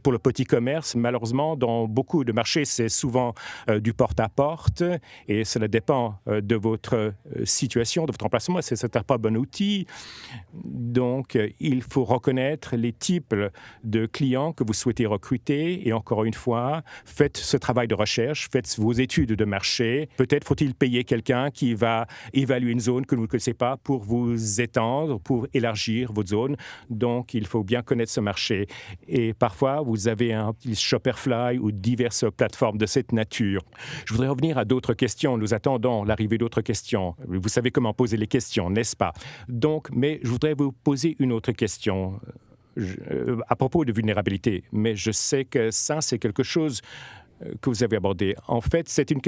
pour le petit commerce, malheureusement, dans beaucoup de marchés, c'est souvent euh, du porte-à-porte et cela dépend euh, de votre situation, de votre emplacement. C'est un pas bon outil. Donc, il faut reconnaître les types de clients que vous souhaitez recruter et encore une fois, faites ce travail de recherche, faites vos études de marché. Peut-être faut-il payer quelqu'un qui va évaluer une zone que vous ne connaissez pas pour vous étendre, pour élargir votre zone. Donc, il faut bien connaître ce marché. Et parfois, vous avez un petit Shopperfly ou diverses plateformes de cette nature. Je voudrais revenir à d'autres questions. Nous attendons l'arrivée d'autres questions. Vous savez comment poser les questions, n'est-ce pas? Donc, mais je voudrais vous poser une autre question euh, à propos de vulnérabilité. Mais je sais que ça, c'est quelque chose euh, que vous avez abordé. En fait, c'est une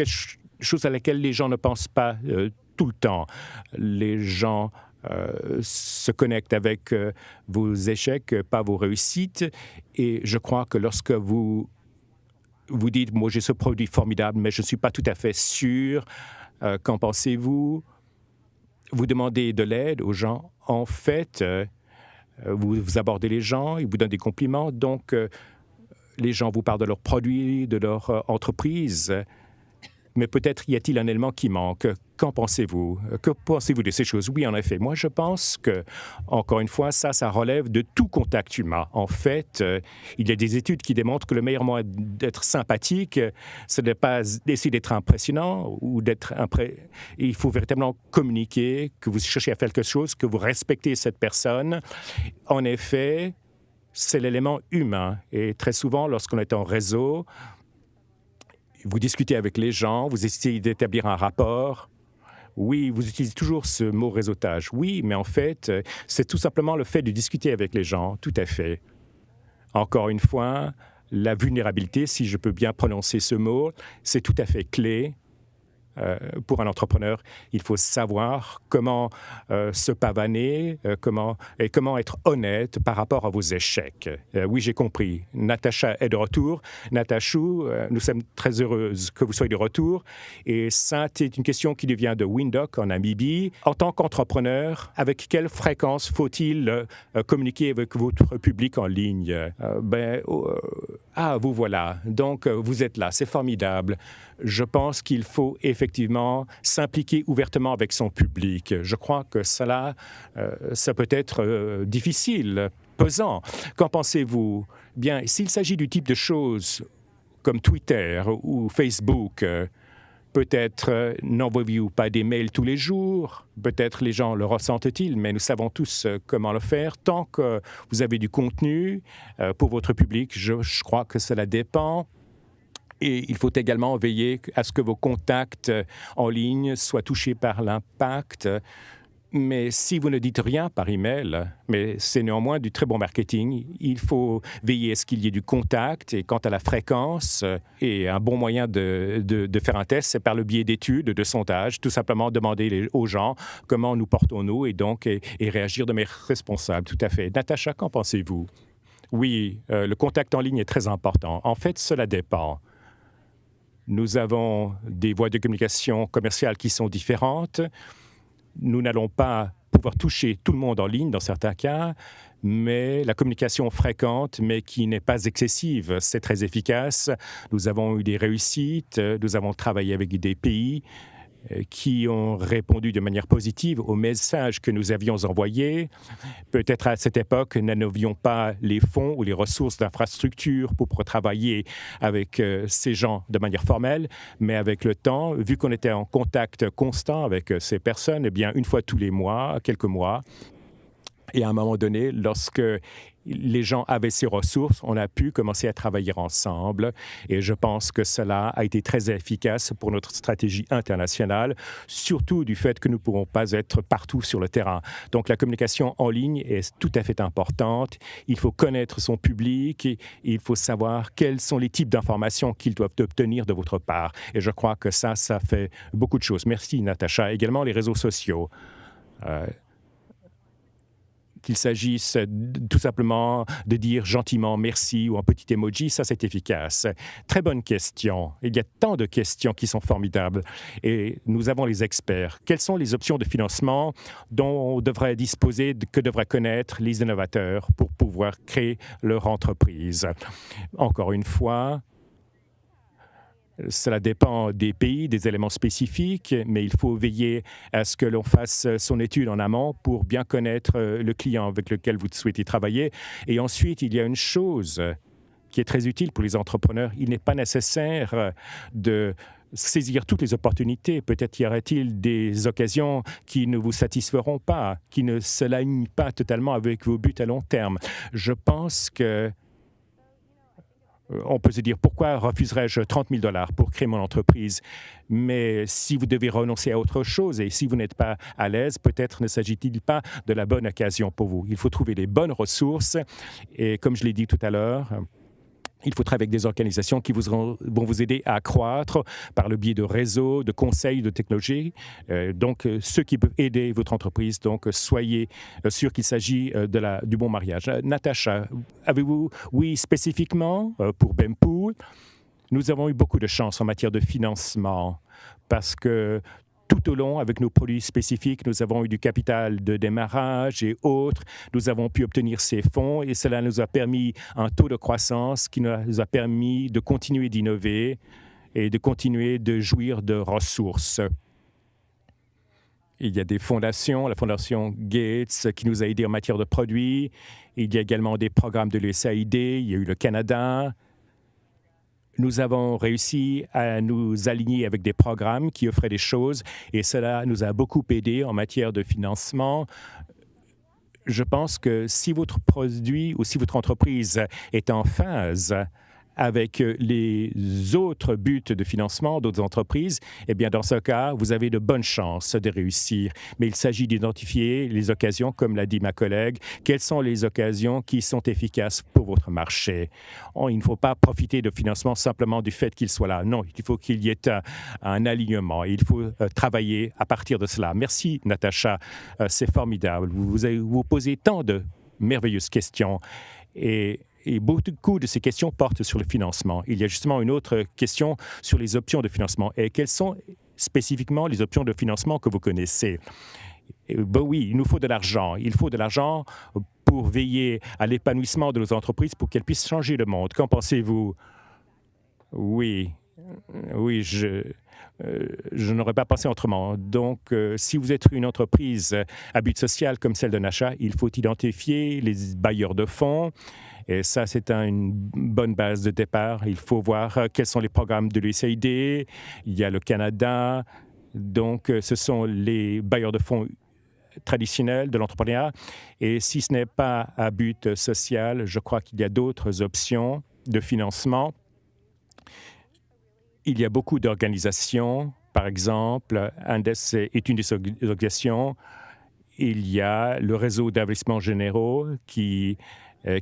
chose à laquelle les gens ne pensent pas euh, tout le temps. Les gens euh, se connecte avec euh, vos échecs, pas vos réussites. Et je crois que lorsque vous vous dites, moi j'ai ce produit formidable, mais je ne suis pas tout à fait sûr, euh, qu'en pensez-vous? Vous demandez de l'aide aux gens. En fait, vous, vous, abordez les gens, ils vous donnent des compliments, donc les gens vous parlent de leurs produits, de leur entreprise mais peut-être y a-t-il un élément qui manque. Qu'en pensez-vous? Que pensez-vous de ces choses? Oui, en effet. Moi, je pense que, encore une fois, ça, ça relève de tout contact humain. En fait, euh, il y a des études qui démontrent que le meilleur moyen d'être sympathique, ce n'est pas d'essayer d'être impressionnant ou d'être. Il faut véritablement communiquer, que vous cherchez à faire quelque chose, que vous respectez cette personne. En effet, c'est l'élément humain. Et très souvent, lorsqu'on est en réseau, vous discutez avec les gens, vous essayez d'établir un rapport. Oui, vous utilisez toujours ce mot réseautage. Oui, mais en fait, c'est tout simplement le fait de discuter avec les gens, tout à fait. Encore une fois, la vulnérabilité, si je peux bien prononcer ce mot, c'est tout à fait clé euh, pour un entrepreneur, il faut savoir comment euh, se pavaner, euh, comment, et comment être honnête par rapport à vos échecs. oui, j'ai compris. Natacha est de retour. Natachou, nous sommes très heureuses que vous soyez de retour. Et ça, c'est une question qui devient de Windhoek en Namibie. En tant qu'entrepreneur, avec quelle fréquence faut-il communiquer avec votre public en ligne? ben, ah, vous voilà. Donc, vous êtes là. C'est formidable. Je pense qu'il faut effectivement s'impliquer ouvertement avec son public. Je crois que cela, euh, ça peut être euh, difficile, pesant. Qu'en pensez-vous? Bien, s'il s'agit du type de choses comme Twitter ou Facebook, euh, Peut-être n'envoyez-vous pas des mails tous les jours, peut-être les gens le ressentent-ils, mais nous savons tous comment le faire. Tant que vous avez du contenu pour votre public, je, je crois que cela dépend et il faut également veiller à ce que vos contacts euh, en ligne soient touchés par l'impact. Mais si vous ne dites rien par email, mais c'est néanmoins du très bon marketing, il faut veiller à ce qu'il y ait du contact. Et quant à la fréquence, euh, et un bon moyen de, de, faire un test, c'est par le biais d'études, de sondages, tout simplement demander aux gens comment nous portons-nous et donc et, réagir de manière responsable. Tout à fait. Natacha, qu'en pensez-vous? Oui, euh, le contact en ligne est très important. En fait, cela dépend. Nous avons des voies de communication commerciale qui sont différentes. Nous n'allons pas pouvoir toucher tout le monde en ligne dans certains cas, mais la communication fréquente, mais qui n'est pas excessive, c'est très efficace. Nous avons eu des réussites, nous avons travaillé avec des pays qui ont répondu de manière positive aux messages que nous avions envoyés. Peut-être à cette époque, nous n'avions pas les fonds ou les ressources d'infrastructure pour travailler avec euh, ces gens de manière formelle, mais avec le temps, vu qu'on était en contact constant avec euh, ces personnes, eh bien, une fois tous les mois, quelques mois, et à un moment donné, lorsque les gens avaient ces ressources, on a pu commencer à travailler ensemble et je pense que cela a été très efficace pour notre stratégie internationale, surtout du fait que nous ne pourrons pas être partout sur le terrain. Donc la communication en ligne est tout à fait importante. Il faut connaître son public, et il faut savoir quels sont les types d'informations qu'ils doivent obtenir de votre part. Et je crois que ça, ça fait beaucoup de choses. Merci Natacha. Également les réseaux sociaux. Euh, qu'il s'agisse tout simplement de dire gentiment merci ou un petit emoji, ça c'est efficace. Très bonne question. Il y a tant de questions qui sont formidables et nous avons les experts. Quelles sont les options de financement dont on devrait disposer, que devraient connaître les innovateurs pour pouvoir créer leur entreprise? Encore une fois, cela dépend des pays, des éléments spécifiques, mais il faut veiller à ce que l'on fasse son étude en amont pour bien connaître euh, le client avec lequel vous souhaitez travailler. Et ensuite, il y a une chose qui est très utile pour les entrepreneurs. Il n'est pas nécessaire de saisir toutes les opportunités. Peut-être y aura-t-il des occasions qui ne vous satisferont pas, qui ne s'alignent pas totalement avec vos buts à long terme. Je pense que euh, on peut se dire pourquoi refuserais-je 30 000 dollars pour créer mon entreprise? Mais si vous devez renoncer à autre chose et si vous n'êtes pas à l'aise, peut-être ne s'agit-il pas de la bonne occasion pour vous. Il faut trouver les bonnes ressources et comme je l'ai dit tout à l'heure, il faut travailler avec des organisations qui vont vous aider à croître par le biais de réseaux, de conseils, de technologies. Euh, donc, euh, ceux qui peuvent aider votre entreprise, donc soyez euh, sûr qu'il s'agit du bon mariage. Natacha, avez-vous, oui, spécifiquement pour Bempool, nous avons eu beaucoup de chance en matière de financement parce que tout au long, avec nos produits spécifiques, nous avons eu du capital de démarrage et autres. Nous avons pu obtenir ces fonds et cela nous a permis un taux de croissance qui nous a permis de continuer d'innover et de continuer de jouir de ressources. Il y a des fondations, la fondation Gates qui nous a aidés en matière de produits. Il y a également des programmes de l'USAID. Il y a eu le Canada, nous avons réussi à nous aligner avec des programmes qui offraient des choses et cela nous a beaucoup aidé en matière de financement. Je pense que si votre produit ou si votre entreprise est en phase avec euh, les autres buts de financement d'autres entreprises, eh bien, dans ce cas, vous avez de bonnes chances de réussir. Mais il s'agit d'identifier les occasions, comme l'a dit ma collègue, quelles sont les occasions qui sont efficaces pour votre marché? Oh, il ne faut pas profiter de financement simplement du fait qu'il soit là. Non, il faut qu'il y ait un, alignement. Il faut euh, travailler à partir de cela. Merci, Natacha. Euh, c'est formidable. Vous, vous, vous posez tant de merveilleuses questions. Et et beaucoup de ces questions portent sur le financement. Il y a justement une autre question sur les options de financement. Et quelles sont spécifiquement les options de financement que vous connaissez? Ben oui, il nous faut de l'argent. Il faut de l'argent pour veiller à l'épanouissement de nos entreprises pour qu'elles puissent changer le monde. Qu'en pensez-vous? Oui, oui, je, euh, n'aurais pas pensé autrement. Donc, euh, si vous êtes une entreprise à but social comme celle de Nacha, il faut identifier les bailleurs de fonds, et ça, c'est une bonne base de départ. Il faut voir euh, quels sont les programmes de l'USAID. Il y a le Canada. Donc, euh, ce sont les bailleurs de fonds traditionnels de l'entrepreneuriat. Et si ce n'est pas à but social, je crois qu'il y a d'autres options de financement. Il y a beaucoup d'organisations. Par exemple, Andes est une des organisations. Il y a le réseau d'investissements généraux qui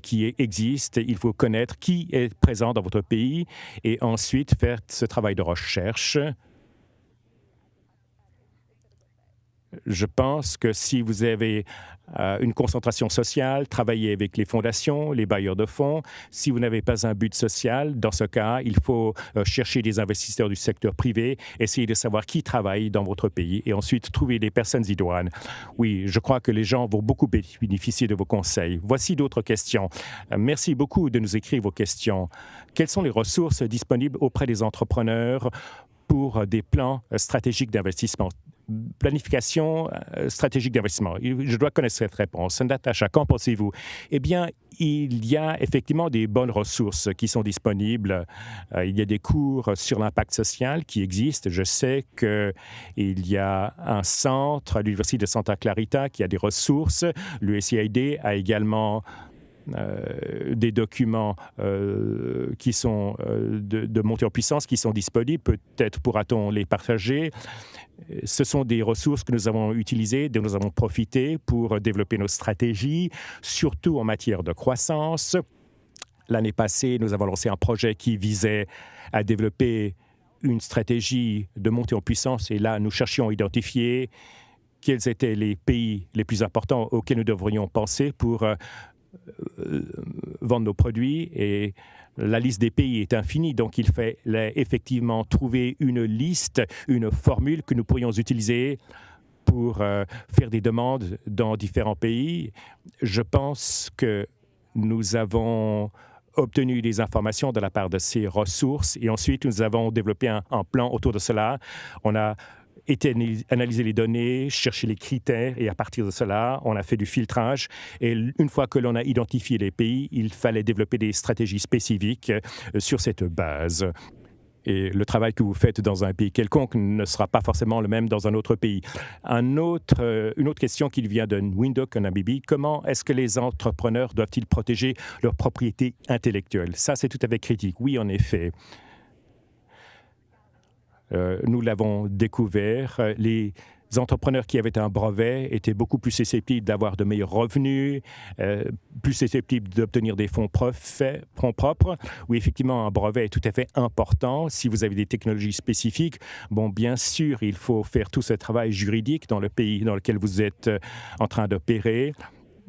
qui existe. Il faut connaître qui est présent dans votre pays et ensuite faire ce travail de recherche je pense que si vous avez euh, une concentration sociale, travaillez avec les fondations, les bailleurs de fonds. Si vous n'avez pas un but social, dans ce cas, il faut euh, chercher des investisseurs du secteur privé, essayer de savoir qui travaille dans votre pays et ensuite trouver des personnes idoines. Oui, je crois que les gens vont beaucoup bénéficier de vos conseils. Voici d'autres questions. Euh, merci beaucoup de nous écrire vos questions. Quelles sont les ressources disponibles auprès des entrepreneurs pour des plans stratégiques d'investissement? Planification euh, stratégique d'investissement. Je dois connaître cette réponse. Natacha, qu'en pensez-vous? Eh bien, il y a effectivement des bonnes ressources qui sont disponibles. Euh, il y a des cours sur l'impact social qui existent. Je sais qu'il y a un centre à l'Université de Santa Clarita qui a des ressources. L'USAID a également des documents qui sont de, de montée en puissance qui sont disponibles. Peut-être pourra-t-on les partager. Ce sont des ressources que nous avons utilisées, dont nous avons profité pour développer nos stratégies, surtout en matière de croissance. L'année passée, nous avons lancé un projet qui visait à développer une stratégie de montée en puissance et là, nous cherchions à identifier quels étaient les pays les plus importants auxquels nous devrions penser pour euh, euh, vendre nos produits et la liste des pays est infinie, donc il fallait effectivement trouver une liste, une formule que nous pourrions utiliser pour euh, faire des demandes dans différents pays. Je pense que nous avons obtenu des informations de la part de ces ressources et ensuite nous avons développé un, un plan autour de cela. On a analyser les données, chercher les critères et à partir de cela, on a fait du filtrage. Et une fois que l'on a identifié les pays, il fallait développer des stratégies spécifiques euh, sur cette base. Et le travail que vous faites dans un pays quelconque ne sera pas forcément le même dans un autre pays. Un autre, euh, une autre question qui vient de en Namibie, comment est-ce que les entrepreneurs doivent-ils protéger leur propriété intellectuelle Ça, c'est tout à fait critique. Oui, en effet. Euh, nous l'avons découvert. Les entrepreneurs qui avaient un brevet étaient beaucoup plus susceptibles d'avoir de meilleurs revenus, euh, plus susceptibles d'obtenir des fonds, propres. Oui, effectivement, un brevet est tout à fait important. Si vous avez des technologies spécifiques, bon, bien sûr, il faut faire tout ce travail juridique dans le pays dans lequel vous êtes euh, en train d'opérer.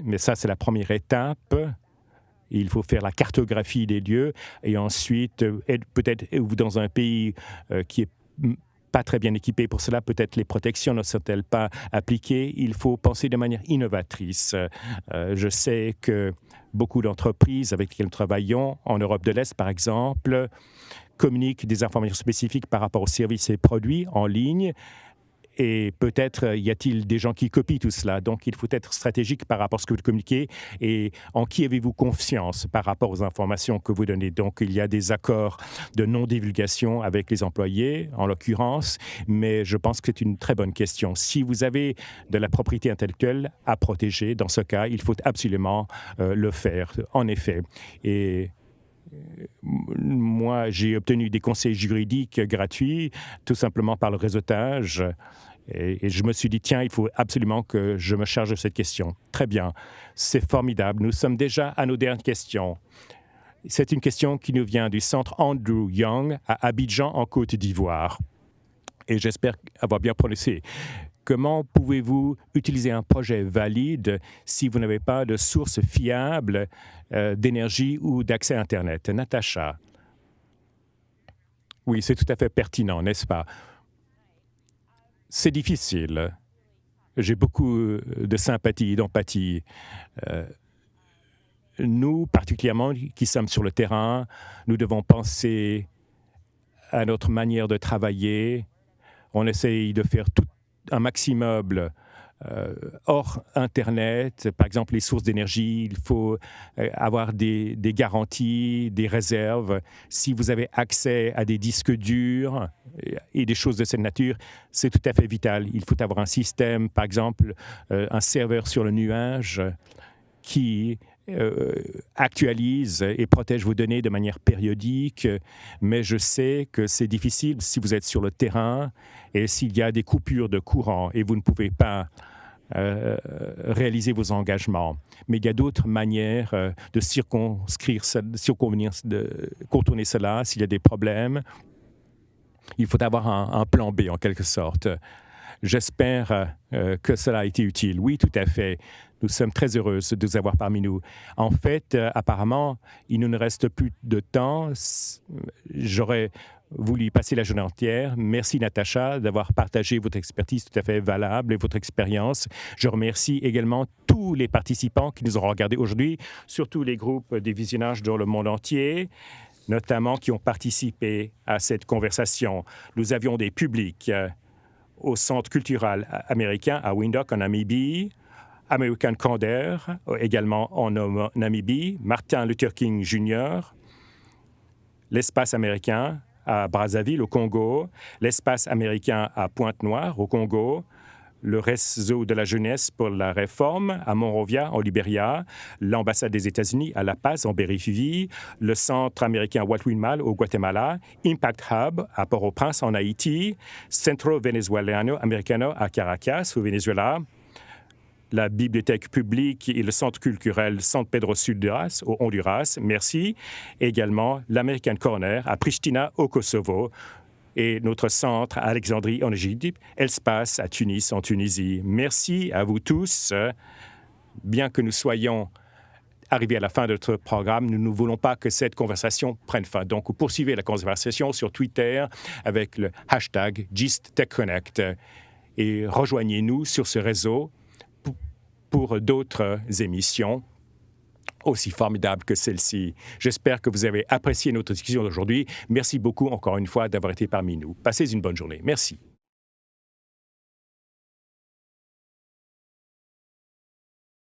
Mais ça, c'est la première étape. Il faut faire la cartographie des lieux et ensuite, peut-être dans un pays qui est pas très bien équipés pour cela. Peut-être les protections ne sont-elles pas appliquées? Il faut penser de manière innovatrice. Euh, je sais que beaucoup d'entreprises avec lesquelles nous travaillons, en Europe de l'Est par exemple, communiquent des informations spécifiques par rapport aux services et produits en ligne et peut-être euh, y a-t-il des gens qui copient tout cela? Donc, il faut être stratégique par rapport à ce que vous communiquez et en qui avez-vous confiance par rapport aux informations que vous donnez? Donc, il y a des accords de non-divulgation avec les employés, en l'occurrence, mais je pense que c'est une très bonne question. Si vous avez de la propriété intellectuelle à protéger, dans ce cas, il faut absolument euh, le faire, en effet. Et moi, j'ai obtenu des conseils juridiques gratuits, tout simplement par le réseautage. Et, je me suis dit, tiens, il faut absolument que je me charge de cette question. Très bien, c'est formidable. Nous sommes déjà à nos dernières questions. C'est une question qui nous vient du centre Andrew Young à Abidjan, en Côte d'Ivoire. Et j'espère avoir bien prononcé. Comment pouvez-vous utiliser un projet valide si vous n'avez pas de source fiable euh, d'énergie ou d'accès à Internet? Natacha. Oui, c'est tout à fait pertinent, n'est-ce pas? C'est difficile. J'ai beaucoup euh, de sympathie, d'empathie. Euh, nous, particulièrement, qui sommes sur le terrain, nous devons penser à notre manière de travailler. On essaye de faire tout un maximum euh, hors Internet, par exemple les sources d'énergie, il faut euh, avoir des, garanties, des réserves. Si vous avez accès à des disques durs et des choses de cette nature, c'est tout à fait vital. Il faut avoir un système, par exemple, euh, un serveur sur le nuage qui actualise et protège vos données de manière périodique, mais je sais que c'est difficile si vous êtes sur le terrain et s'il y a des coupures de courant et vous ne pouvez pas euh, réaliser vos engagements. Mais il y a d'autres manières euh, de circonscrire, circonvenir, de contourner cela s'il y a des problèmes. Il faut avoir un, plan B en quelque sorte. J'espère euh, que cela a été utile. Oui, tout à fait. Nous sommes très heureux de vous avoir parmi nous. En fait, apparemment, il ne nous reste plus de temps. J'aurais voulu passer la journée entière. Merci Natacha d'avoir partagé votre expertise tout à fait valable et votre expérience. Je remercie également tous les participants qui nous ont regardés aujourd'hui, surtout les groupes des visionnages dans le monde entier notamment qui ont participé à cette conversation. Nous avions des publics euh, au Centre culturel américain à Windhoek en Namibie, American Candor également en Namibie, Martin Luther King Jr., l'espace américain, à Brazzaville, au Congo, l'espace américain à Pointe-Noire, au Congo, le réseau de la jeunesse pour la réforme à Monrovia, en Libéria, l'ambassade des États-Unis à La Paz, en Berry le centre américain Mal au Guatemala, Impact Hub à Port-au-Prince, en Haïti, Centro Venezuelano Americano à Caracas, au Venezuela, la bibliothèque publique et le centre culturel San Pedro Sulduras au Honduras, merci. également l'American Corner à Pristina au Kosovo et notre centre à Alexandrie en Égypte, Elspace à Tunis en Tunisie. Merci à vous tous. Bien que nous soyons arrivés à la fin de notre programme, nous ne voulons pas que cette conversation prenne fin. Donc, poursuivez la conversation sur Twitter avec le hashtag GistTechConnect et rejoignez-nous sur ce réseau pour d'autres émissions aussi formidables que celle-ci. J'espère que vous avez apprécié notre discussion d'aujourd'hui. Merci beaucoup encore une fois d'avoir été parmi nous. Passez une bonne journée. Merci.